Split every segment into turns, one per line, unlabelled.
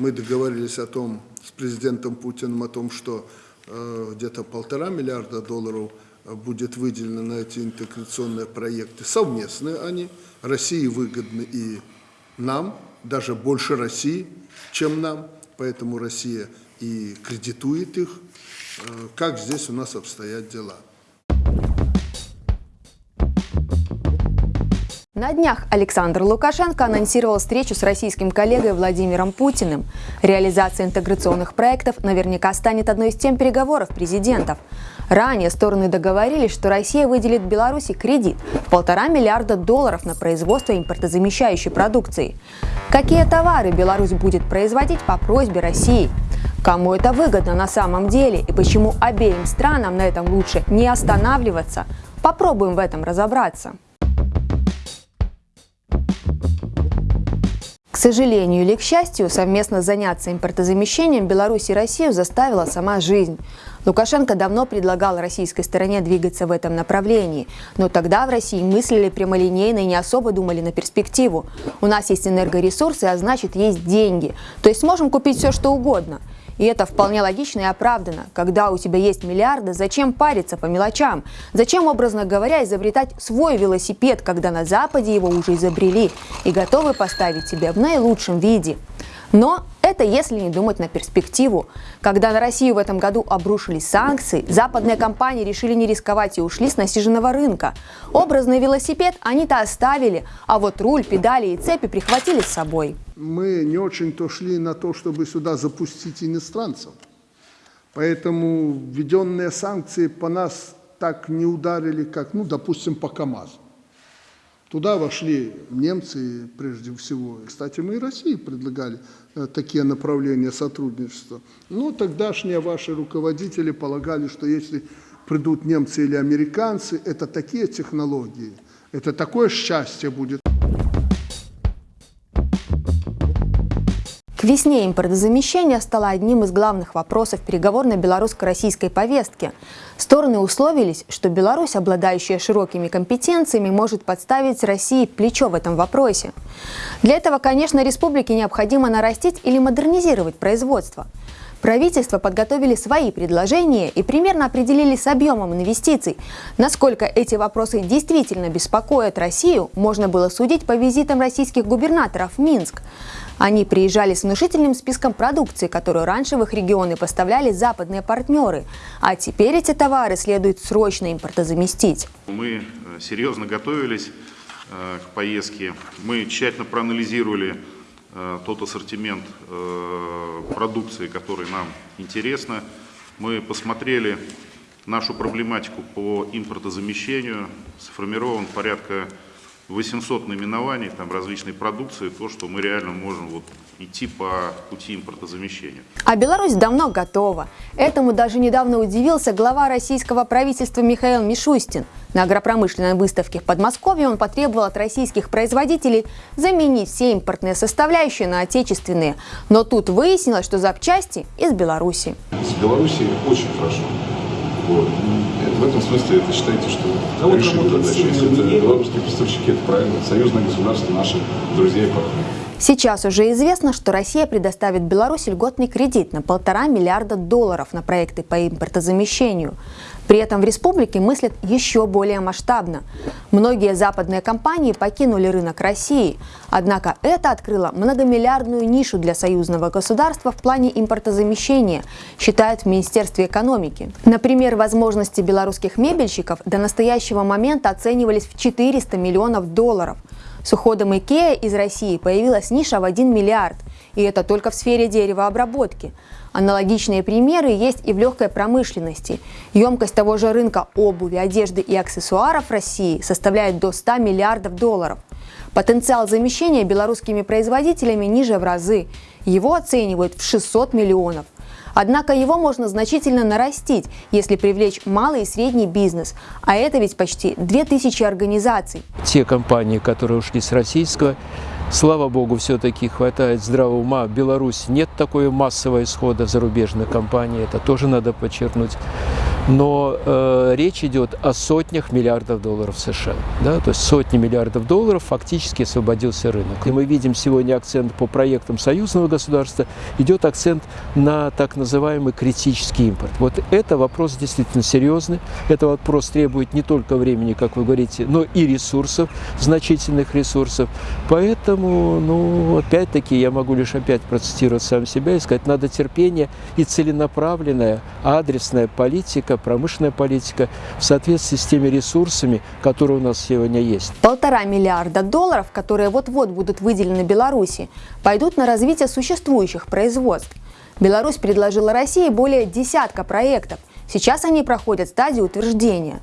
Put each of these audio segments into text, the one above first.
Мы договорились о том с президентом Путиным о том, что э, где-то полтора миллиарда долларов будет выделено на эти интеграционные проекты. Совместные они. России выгодны и нам, даже больше России, чем нам. Поэтому Россия и кредитует их. Э, как здесь у нас обстоят дела?
На днях Александр Лукашенко анонсировал встречу с российским коллегой Владимиром Путиным. Реализация интеграционных проектов наверняка станет одной из тем переговоров президентов. Ранее стороны договорились, что Россия выделит Беларуси кредит в полтора миллиарда долларов на производство импортозамещающей продукции. Какие товары Беларусь будет производить по просьбе России? Кому это выгодно на самом деле и почему обеим странам на этом лучше не останавливаться? Попробуем в этом разобраться. Сожалению или к счастью, совместно заняться импортозамещением Беларусь и Россию заставила сама жизнь. Лукашенко давно предлагал российской стороне двигаться в этом направлении, но тогда в России мыслили прямолинейно и не особо думали на перспективу. У нас есть энергоресурсы, а значит есть деньги, то есть сможем купить все что угодно. И это вполне логично и оправдано. Когда у тебя есть миллиарды, зачем париться по мелочам? Зачем, образно говоря, изобретать свой велосипед, когда на Западе его уже изобрели и готовы поставить тебе в наилучшем виде? Но это если не думать на перспективу. Когда на Россию в этом году обрушились санкции, западные компании решили не рисковать и ушли с насиженного рынка. Образный велосипед они-то оставили, а вот руль, педали и цепи прихватили с собой.
Мы не очень-то шли на то, чтобы сюда запустить иностранцев. Поэтому введенные санкции по нас так не ударили, как, ну, допустим, по КАМАЗу. Туда вошли немцы прежде всего. Кстати, мы и России предлагали э, такие направления сотрудничества. Но тогдашние ваши руководители полагали, что если придут немцы или американцы, это такие технологии, это такое счастье будет.
Весне импортозамещение стало одним из главных вопросов переговорной белорусско-российской повестки. Стороны условились, что Беларусь, обладающая широкими компетенциями, может подставить России плечо в этом вопросе. Для этого, конечно, республике необходимо нарастить или модернизировать производство. Правительство подготовили свои предложения и примерно определили с объемом инвестиций. Насколько эти вопросы действительно беспокоят Россию, можно было судить по визитам российских губернаторов в Минск. Они приезжали с внушительным списком продукции, которую раньше в их регионы поставляли западные партнеры, а теперь эти товары следует срочно импортозаместить.
Мы э, серьезно готовились э, к поездке, мы тщательно проанализировали тот ассортимент продукции, который нам интересно. Мы посмотрели нашу проблематику по импортозамещению, сформирован порядка 800 наименований там, различной продукции, то, что мы реально можем вот, идти по пути импортозамещения.
А Беларусь давно готова. Этому даже недавно удивился глава российского правительства Михаил Мишустин. На агропромышленной выставке в Подмосковье он потребовал от российских производителей заменить все импортные составляющие на отечественные. Но тут выяснилось, что запчасти из Беларуси.
С Беларуси очень хорошо. Вот. В этом смысле это считайте, что а решили задачу. Если это белорусские поставщики, это правильно. Союзное государство, наши друзья и партнеры.
Сейчас уже известно, что Россия предоставит Беларуси льготный кредит на полтора миллиарда долларов на проекты по импортозамещению. При этом в республике мыслят еще более масштабно. Многие западные компании покинули рынок России, однако это открыло многомиллиардную нишу для союзного государства в плане импортозамещения, считают в Министерстве экономики. Например, возможности белорусских мебельщиков до настоящего момента оценивались в 400 миллионов долларов. С уходом IKEA из России появилась ниша в 1 миллиард, и это только в сфере деревообработки. Аналогичные примеры есть и в легкой промышленности. Емкость того же рынка обуви, одежды и аксессуаров России составляет до 100 миллиардов долларов. Потенциал замещения белорусскими производителями ниже в разы. Его оценивают в 600 миллионов. Однако его можно значительно нарастить, если привлечь малый и средний бизнес, а это ведь почти 2000 организаций.
Те компании, которые ушли с российского Слава богу, все-таки хватает здравого ума. В Беларуси нет такой массового исхода зарубежных компаний, это тоже надо подчеркнуть. Но э, речь идет о сотнях миллиардов долларов США. Да? То есть сотни миллиардов долларов фактически освободился рынок. И мы видим сегодня акцент по проектам союзного государства, идет акцент на так называемый критический импорт. Вот это вопрос действительно серьезный. Это вопрос требует не только времени, как вы говорите, но и ресурсов, значительных ресурсов. Поэтому, ну, опять-таки, я могу лишь опять процитировать сам себя и сказать, надо терпение и целенаправленная, адресная политика, промышленная политика в соответствии с теми ресурсами, которые у нас сегодня есть.
Полтора миллиарда долларов, которые вот-вот будут выделены Беларуси, пойдут на развитие существующих производств. Беларусь предложила России более десятка проектов. Сейчас они проходят стадию утверждения.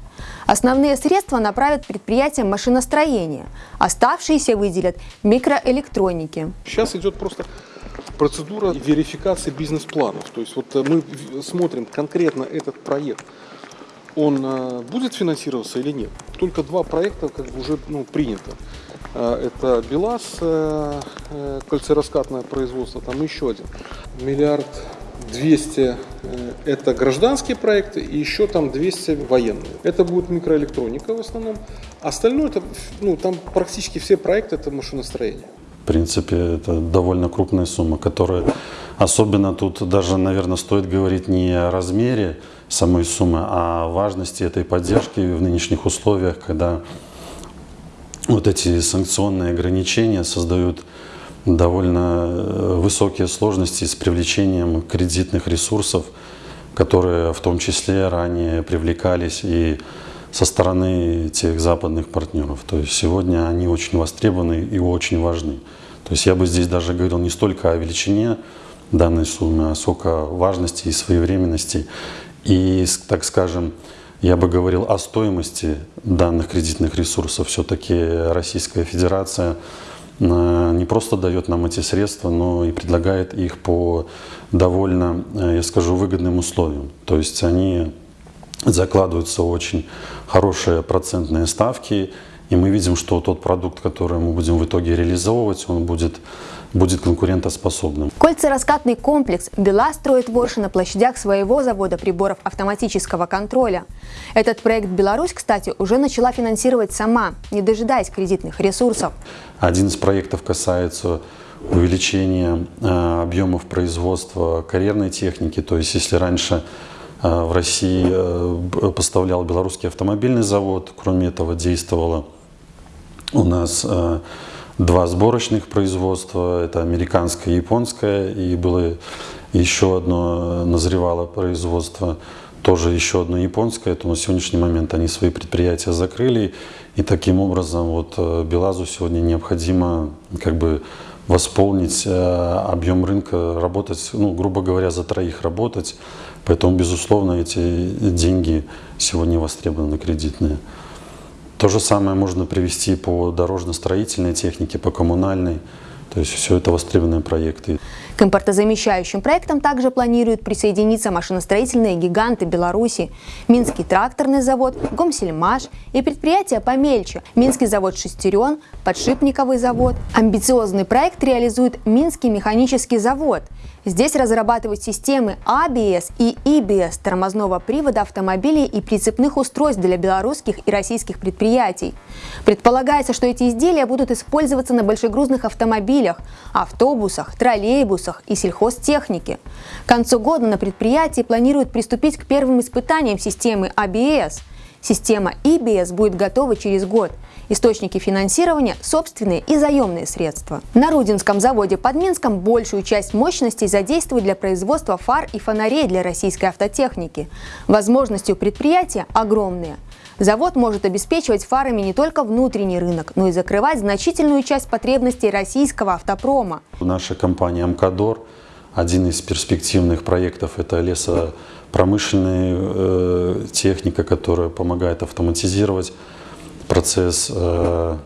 Основные средства направят предприятиям машиностроения, оставшиеся выделят микроэлектроники.
Сейчас идет просто процедура верификации бизнес-планов. То есть вот э, мы смотрим конкретно этот проект, он э, будет финансироваться или нет. Только два проекта как бы уже ну, принято. Э, Это БелАЗ, кольцераскатное производство, там еще один. Миллиард двести э, это гражданские проекты и еще там 200 военные. Это будет микроэлектроника в основном. Остальное это, ну, там практически все проекты это машиностроение.
В принципе, это довольно крупная сумма, которая особенно тут даже, наверное, стоит говорить не о размере самой суммы, а о важности этой поддержки в нынешних условиях, когда вот эти санкционные ограничения создают довольно э, высокие сложности с привлечением кредитных ресурсов, которые в том числе ранее привлекались и со стороны тех западных партнеров. То есть сегодня они очень востребованы и очень важны. То есть я бы здесь даже говорил не столько о величине данной суммы, а сколько важности и своевременности. И, так скажем, я бы говорил о стоимости данных кредитных ресурсов. Все-таки Российская Федерация не просто дает нам эти средства, но и предлагает их по довольно, э, я скажу, выгодным условиям. То есть они закладываются очень хорошие процентные ставки, и мы видим, что тот продукт, который мы будем в итоге реализовывать, он будет, будет конкурентоспособным.
Кольцераскатный комплекс БелАЗ строит в Орше на площадях своего завода приборов автоматического контроля. Этот проект Беларусь, кстати, уже начала финансировать сама, не дожидаясь кредитных ресурсов.
Один из проектов касается увеличения э, объемов производства карьерной техники. То есть, если раньше э, в России э, поставлял белорусский автомобильный завод, кроме этого действовало у нас э, два сборочных производства, это американское и японское, и было еще одно э, назревало производство, тоже еще одно японское, то на сегодняшний момент они свои предприятия закрыли, и таким образом вот э, Белазу сегодня необходимо как бы восполнить объем рынка, работать, ну, грубо говоря, за троих работать, поэтому, безусловно, эти деньги сегодня востребованы кредитные. То же самое можно привести по дорожно-строительной технике, по коммунальной. То есть все это востребованные проекты.
К импортозамещающим проектам также планируют присоединиться машиностроительные гиганты Беларуси, Минский тракторный завод, Гомсельмаш и предприятия помельче, Минский завод «Шестерен», Подшипниковый завод. Амбициозный проект реализует Минский механический завод. Здесь разрабатывают системы ABS и EBS тормозного привода автомобилей и прицепных устройств для белорусских и российских предприятий. Предполагается, что эти изделия будут использоваться на большегрузных автомобилях, автобусах, троллейбусах и сельхозтехнике. К концу года на предприятии планируют приступить к первым испытаниям системы ABS. Система EBS будет готова через год. Источники финансирования – собственные и заемные средства. На Рудинском заводе под Минском большую часть мощностей задействуют для производства фар и фонарей для российской автотехники. Возможности у предприятия огромные. Завод может обеспечивать фарами не только внутренний рынок, но и закрывать значительную часть потребностей российского автопрома.
Наша компания «Амкадор», один из перспективных проектов – это лесопромышленная э, техника, которая помогает автоматизировать процесс э,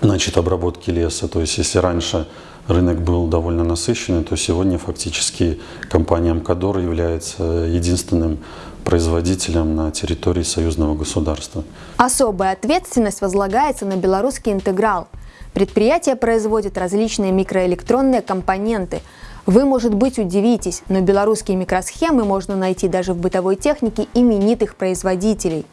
значит, обработки леса. То есть если раньше рынок был довольно насыщенный, то сегодня фактически компания «Амкадор» является единственным производителем на территории союзного государства.
Особая ответственность возлагается на белорусский интеграл. Предприятие производит различные микроэлектронные компоненты. Вы, может быть, удивитесь, но белорусские микросхемы можно найти даже в бытовой технике именитых производителей.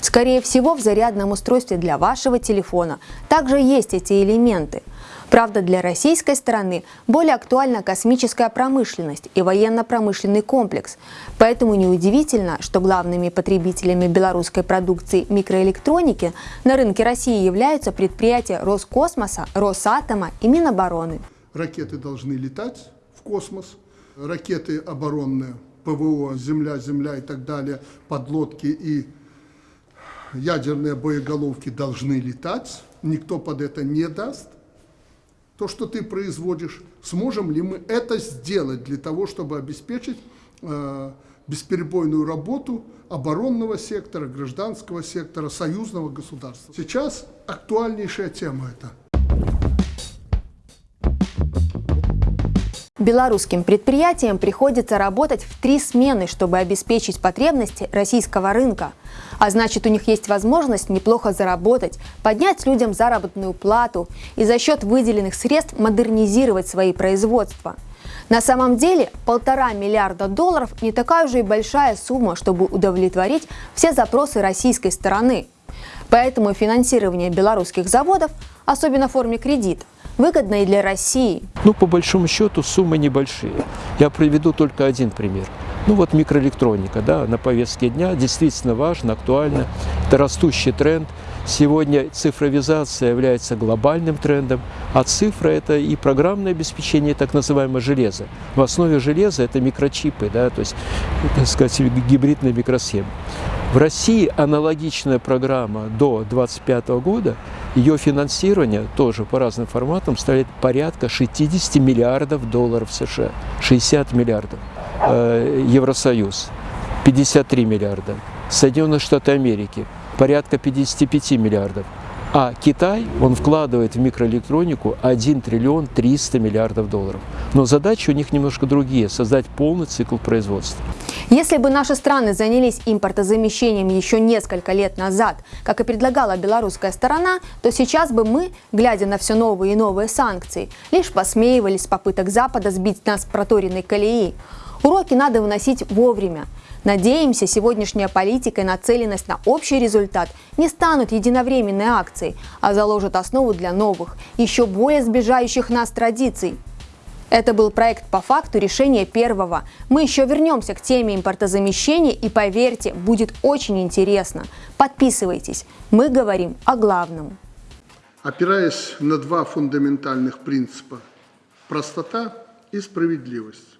Скорее всего, в зарядном устройстве для вашего телефона также есть эти элементы – Правда, для российской стороны более актуальна космическая промышленность и военно-промышленный комплекс. Поэтому неудивительно, что главными потребителями белорусской продукции микроэлектроники на рынке России являются предприятия Роскосмоса, Росатома и Минобороны.
Ракеты должны летать в космос, ракеты оборонные, ПВО, Земля, Земля и так далее, подлодки и ядерные боеголовки должны летать. Никто под это не даст то, что ты производишь, сможем ли мы это сделать для того, чтобы обеспечить э, бесперебойную работу оборонного сектора, гражданского сектора, союзного государства. Сейчас актуальнейшая тема это –
Белорусским предприятиям приходится работать в три смены, чтобы обеспечить потребности российского рынка. А значит, у них есть возможность неплохо заработать, поднять людям заработную плату и за счет выделенных средств модернизировать свои производства. На самом деле полтора миллиарда долларов не такая уже и большая сумма, чтобы удовлетворить все запросы российской стороны. Поэтому финансирование белорусских заводов, особенно в форме кредита, выгодно и для России.
Ну, по большому счету, суммы небольшие. Я приведу только один пример. Ну вот микроэлектроника, да, на повестке дня действительно важно, актуально. Это растущий тренд. Сегодня цифровизация является глобальным трендом, а цифра – это и программное обеспечение, так называемое железо. В основе железа это микрочипы, да, то есть, так сказать, гибридная микросхема. В России аналогичная программа до 2025 года, ее финансирование тоже по разным форматам составляет порядка 60 миллиардов долларов США. 60 миллиардов. Э, Евросоюз 53 миллиарда. Соединенные Штаты Америки порядка 55 миллиардов. А Китай, он вкладывает в микроэлектронику 1 триллион 300 миллиардов долларов. Но задачи у них немножко другие – создать полный цикл производства.
Если бы наши страны занялись импортозамещением еще несколько лет назад, как и предлагала белорусская сторона, то сейчас бы мы, глядя на все новые и новые санкции, лишь посмеивались попыток Запада сбить нас с проторенной колеи. Уроки надо выносить вовремя. Надеемся, сегодняшняя политика и нацеленность на общий результат не станут единовременной акцией, а заложат основу для новых, еще более сближающих нас традиций. Это был проект по факту решения первого. Мы еще вернемся к теме импортозамещения и поверьте, будет очень интересно. Подписывайтесь. Мы говорим о главном.
Опираясь на два фундаментальных принципа – простота и справедливость